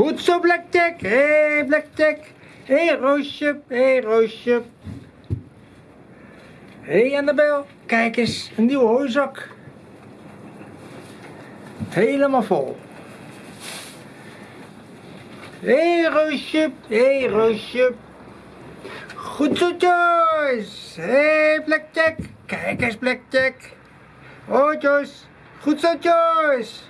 Goed zo, Blackjack. Hé, hey, Blackjack. Hé, hey, Roosje. Hé, hey, Roosje. Hé, hey, Annabel. Kijk eens, een nieuwe hooizak. Helemaal vol. Hé, hey, Roosje. Hé, hey, Roosje. Goed zo, Joyce. Hé, hey, Tech. Kijk eens, Blackjack. Oh, Joyce. Goed zo, Joyce.